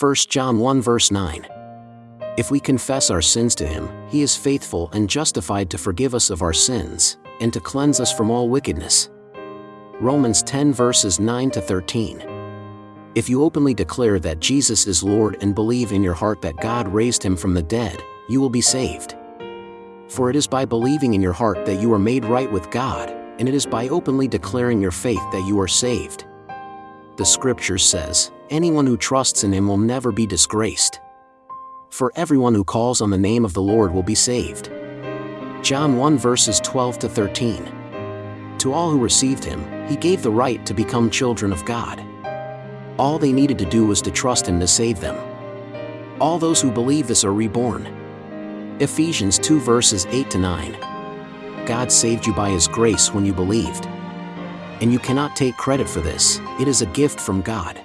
1 John 1 verse 9. If we confess our sins to him, he is faithful and justified to forgive us of our sins, and to cleanse us from all wickedness. Romans 10 verses 9 to 13. If you openly declare that Jesus is Lord and believe in your heart that God raised him from the dead, you will be saved. For it is by believing in your heart that you are made right with God, and it is by openly declaring your faith that you are saved. The scripture says, anyone who trusts in him will never be disgraced. For everyone who calls on the name of the Lord will be saved. John 1 verses 12 to 13. To all who received him, he gave the right to become children of God. All they needed to do was to trust him to save them. All those who believe this are reborn. Ephesians 2 verses 8 to 9. God saved you by his grace when you believed. And you cannot take credit for this, it is a gift from God.